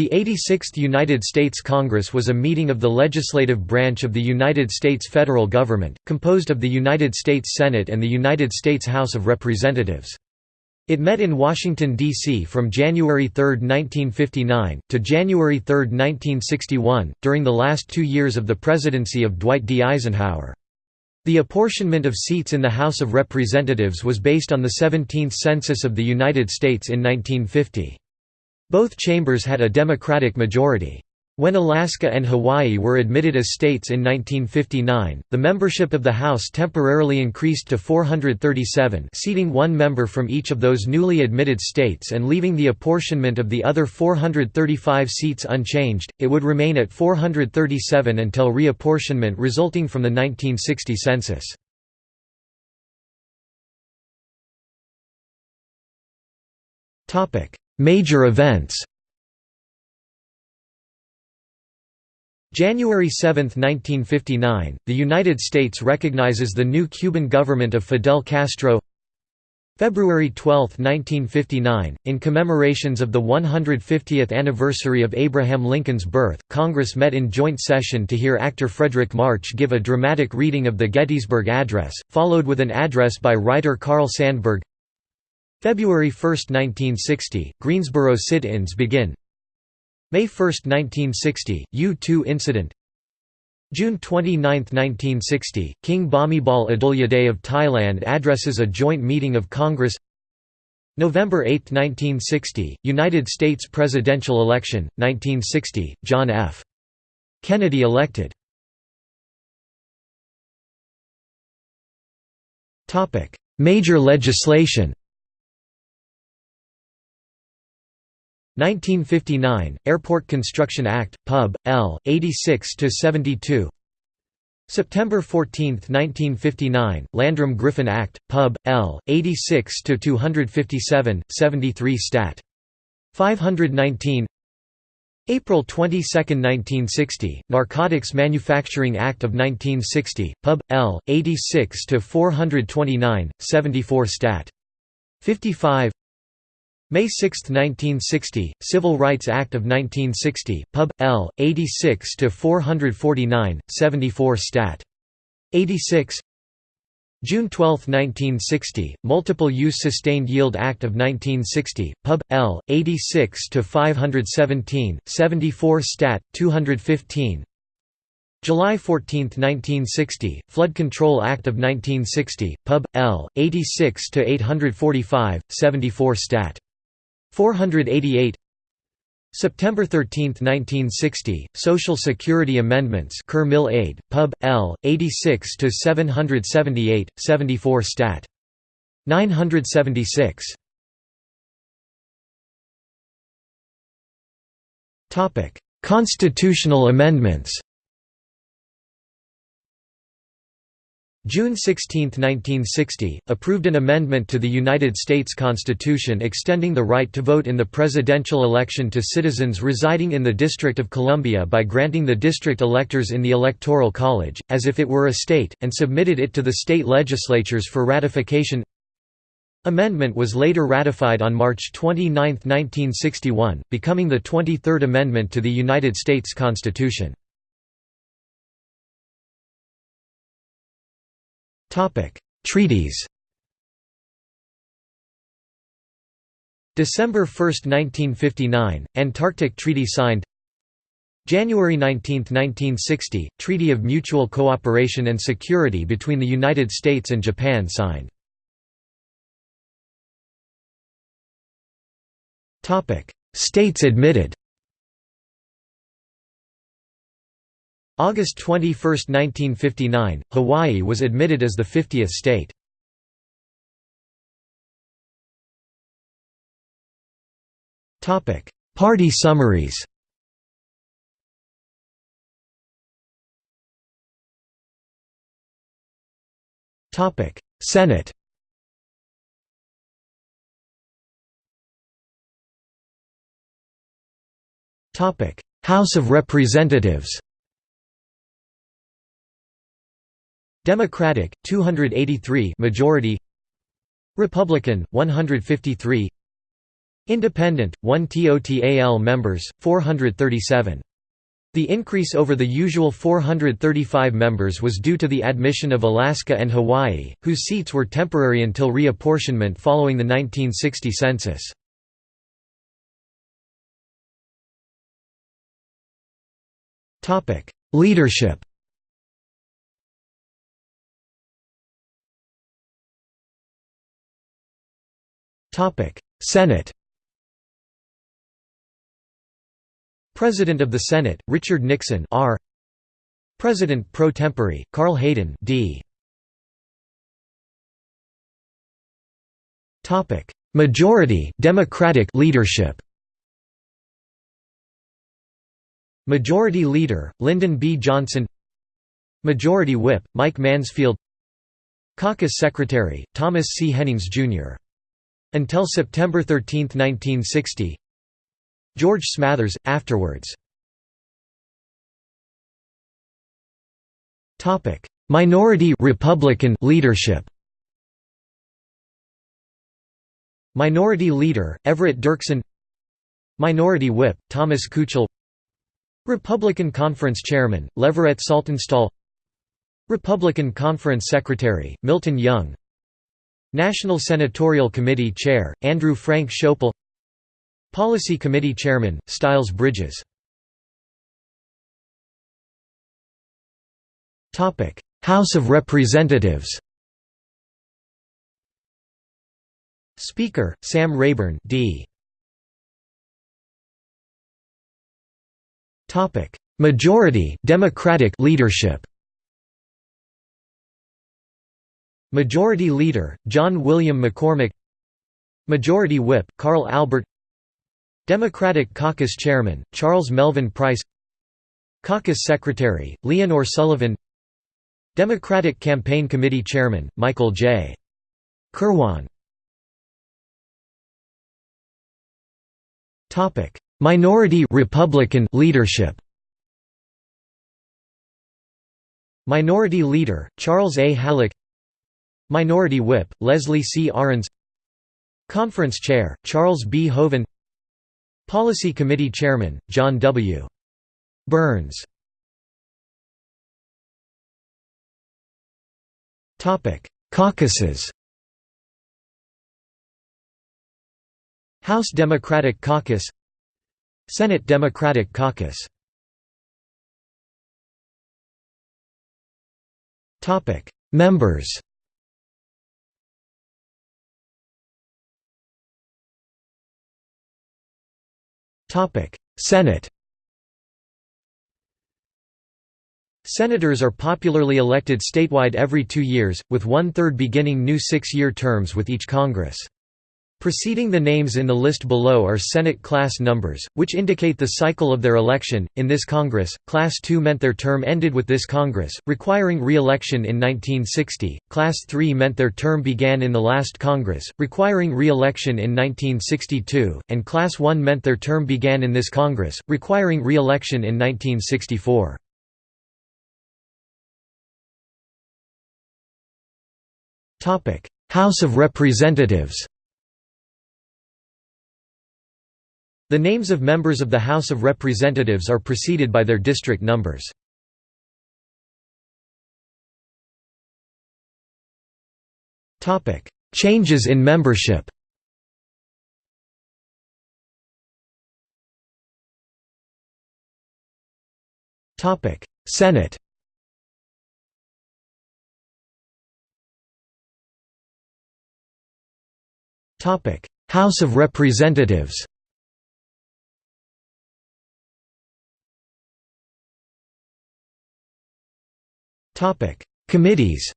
The 86th United States Congress was a meeting of the legislative branch of the United States federal government, composed of the United States Senate and the United States House of Representatives. It met in Washington, D.C. from January 3, 1959, to January 3, 1961, during the last two years of the presidency of Dwight D. Eisenhower. The apportionment of seats in the House of Representatives was based on the 17th Census of the United States in 1950. Both chambers had a Democratic majority. When Alaska and Hawaii were admitted as states in 1959, the membership of the House temporarily increased to 437 seating one member from each of those newly admitted states and leaving the apportionment of the other 435 seats unchanged, it would remain at 437 until reapportionment resulting from the 1960 census. Major events. January 7, 1959, the United States recognizes the new Cuban government of Fidel Castro. February 12, 1959, in commemorations of the 150th anniversary of Abraham Lincoln's birth, Congress met in joint session to hear actor Fredric March give a dramatic reading of the Gettysburg Address, followed with an address by writer Carl Sandburg February 1, 1960, Greensboro sit-ins begin. May 1, 1960, U-2 incident. June 29, 1960, King Bhumibol Adulyadej of Thailand addresses a joint meeting of Congress. November 8, 1960, United States presidential election, 1960, John F. Kennedy elected. Major legislation 1959, Airport Construction Act, Pub. L. 86–72 September 14, 1959, Landrum Griffin Act, Pub. L. 86–257, 73 Stat. 519 April 22, 1960, Narcotics Manufacturing Act of 1960, Pub. L. 86–429, 74 Stat. 55 May 6, 1960, Civil Rights Act of 1960, Pub. L. 86–449, 74 Stat. 86 June 12, 1960, Multiple Use Sustained Yield Act of 1960, Pub. L. 86–517, 74 Stat. 215 July 14, 1960, Flood Control Act of 1960, Pub. L. 86–845, 74 Stat. 488 September 13, 1960, Social Security Amendments Kerr Mill Aid, Pub. L. 86–778, 74 Stat. 976 Constitutional amendments June 16, 1960, approved an amendment to the United States Constitution extending the right to vote in the presidential election to citizens residing in the District of Columbia by granting the district electors in the Electoral College, as if it were a state, and submitted it to the state legislatures for ratification Amendment was later ratified on March 29, 1961, becoming the 23rd Amendment to the United States Constitution. Treaties December 1, 1959, Antarctic Treaty signed January 19, 1960, Treaty of Mutual Cooperation and Security between the United States and Japan signed. States admitted August 21, 1959, Hawaii was admitted as the 50th state. Party summaries. Senate. Topic House of Representatives Democratic 283 majority Republican 153 Independent, 1 TOTAL members, 437. The increase over the usual 435 members was due to the admission of Alaska and Hawaii, whose seats were temporary until reapportionment following the 1960 census. Topic Leadership Senate President of the Senate, Richard Nixon R. President pro tempore, Carl Hayden D. Topic: Majority Democratic leadership. Majority Leader, Lyndon B. Johnson Majority Whip, Mike Mansfield Caucus Secretary, Thomas C. Hennings, Jr. Until September 13, 1960 George Smathers, afterwards. Minority Republican leadership. Minority Leader, Everett Dirksen. Minority Whip, Thomas Kuchel. Republican Conference Chairman, Leverett Saltonstall. Republican Conference Secretary, Milton Young National Senatorial Committee Chair, Andrew Frank Schoeppel Policy Committee Chairman, Styles Bridges. House of Representatives. Speaker, Sam Rayburn D. Majority Democratic leadership Majority Leader, John William McCormack Majority Whip, Carl Albert Democratic Caucus Chairman, Charles Melvin Price Caucus Secretary, Leonor Sullivan Democratic Campaign Committee Chairman, Michael J. Kirwan Minority Republican leadership Minority Leader, Charles A. Halleck Minority Whip, Leslie C. Arends. Conference Chair, Charles B. Hoeven Policy Committee Chairman, John W. Byrnes. Caucuses. House Democratic Caucus. Senate Democratic Caucus. Members Senate Senators are popularly elected statewide every two years, with one-third beginning new six-year terms with each Congress. Preceding the names in the list below are Senate class numbers, which indicate the cycle of their election. In this Congress, Class II meant their term ended with this Congress, requiring re election in 1960, Class III meant their term began in the last Congress, requiring re election in 1962, and Class I meant their term began in this Congress, requiring re election in 1964. House of Representatives The names of members of the House of Representatives are preceded by their district numbers. Changes in membership Senate House of Representatives Committees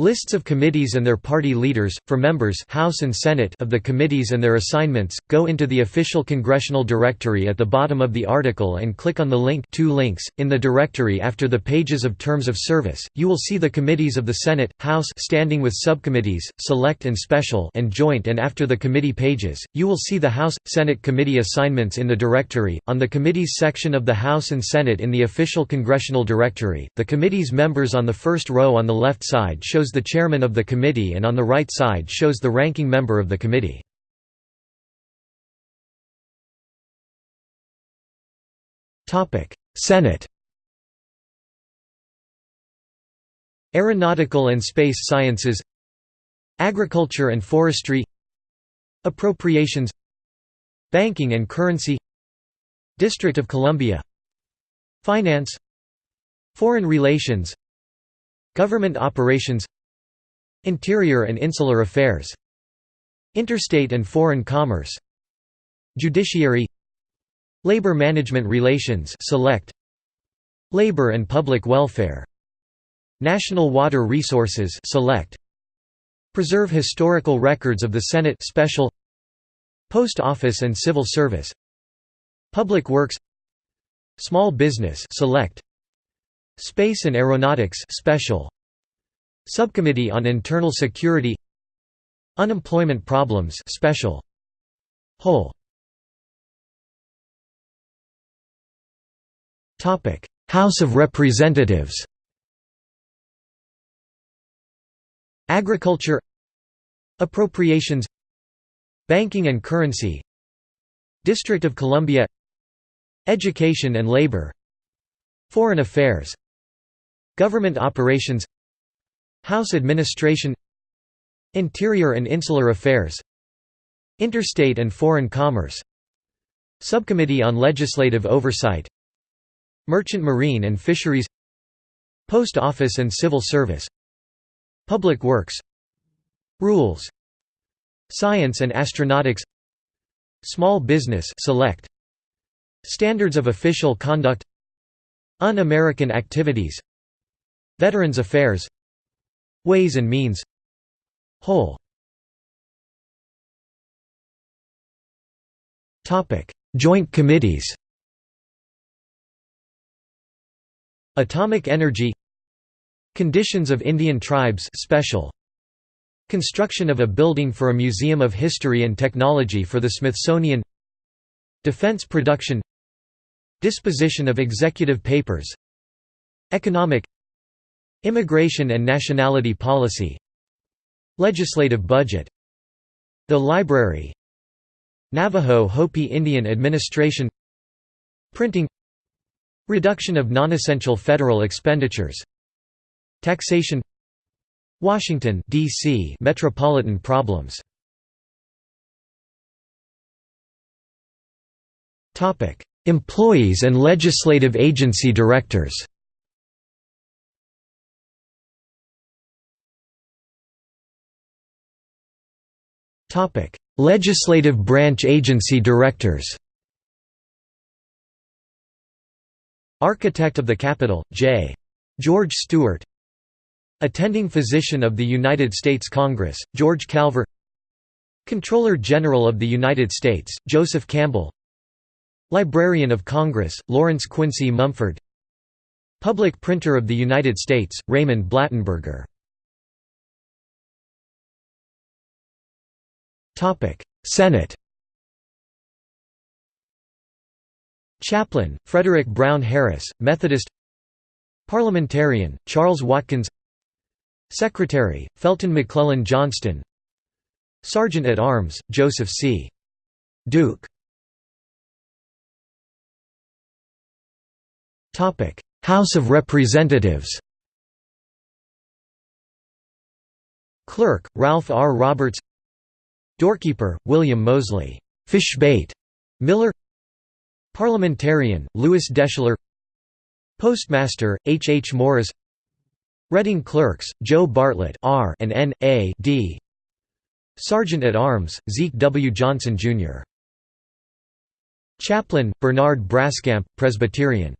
Lists of committees and their party leaders, for members House and Senate of the committees and their assignments, go into the official congressional directory at the bottom of the article and click on the link two links. .In the directory after the pages of terms of service, you will see the committees of the Senate, House standing with subcommittees, select and special and joint and after the committee pages, you will see the House, Senate committee assignments in the directory. On the committees section of the House and Senate in the official congressional directory, the committee's members on the first row on the left side shows shows the chairman of the committee and on the right side shows the ranking member of the committee. Senate Aeronautical and Space Sciences Agriculture and Forestry Appropriations Banking and Currency District of Columbia Finance Foreign Relations Government Operations Interior and Insular Affairs. Interstate and Foreign Commerce. Judiciary. Labor Management Relations Select. Labor and Public Welfare. National Water Resources Select. Preserve historical records of the Senate Special. Post Office and Civil Service. Public Works. Small Business Select. Space and Aeronautics Special Subcommittee on Internal Security Unemployment Problems Special Whole Topic: House of Representatives. Agriculture Appropriations Banking and Currency District of Columbia Education and Labor Foreign Affairs Government Operations House Administration Interior and Insular Affairs Interstate and Foreign Commerce Subcommittee on Legislative Oversight Merchant Marine and Fisheries Post Office and Civil Service Public Works Rules Science and Astronautics Small Business Select Standards of Official Conduct Un-American Activities Veterans Affairs Ways and Means Whole. Joint Committees. Atomic Energy Conditions of Indian Tribes special. Construction of a building for a Museum of History and Technology for the Smithsonian. Defense production. Disposition of executive papers. Economic Immigration and nationality policy. Legislative budget. The Library. Navajo Hopi Indian Administration. Printing. Reduction of non-essential federal expenditures. Taxation. Washington D.C. metropolitan problems. Topic: Employees and legislative agency directors. Topic: Legislative branch agency directors. Architect of the Capitol, J. George Stewart Attending Physician of the United States Congress, George Calver Comptroller General of the United States, Joseph Campbell Librarian of Congress, Lawrence Quincy Mumford Public Printer of the United States, Raymond Blattenberger Senate Chaplain, Frederick Brown Harris, Methodist Parliamentarian, Charles Watkins Secretary, Felton McClellan Johnston Sergeant at Arms, Joseph C. Duke House of Representatives Clerk, Ralph R. Roberts Doorkeeper, William Mosley Fishbait Miller Parliamentarian, Lewis Deschler Postmaster, H. H. Morris Reading Clerks, Joe Bartlett R and N. A. D. Sergeant at Arms, Zeke W. Johnson, Jr. Chaplain, Bernard Braskamp, Presbyterian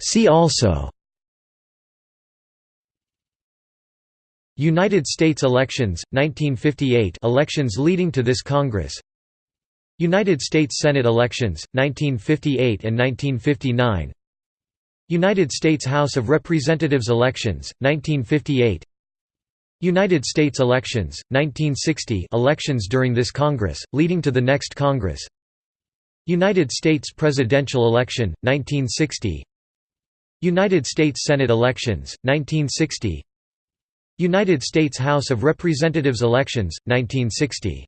See also United States elections, 1958 elections leading to this Congress. United States Senate elections, 1958 and 1959 United States House of Representatives elections, 1958 United States elections, 1960 elections during this Congress, leading to the next Congress. United States presidential election, 1960 United States Senate elections, 1960 United States House of Representatives elections, 1960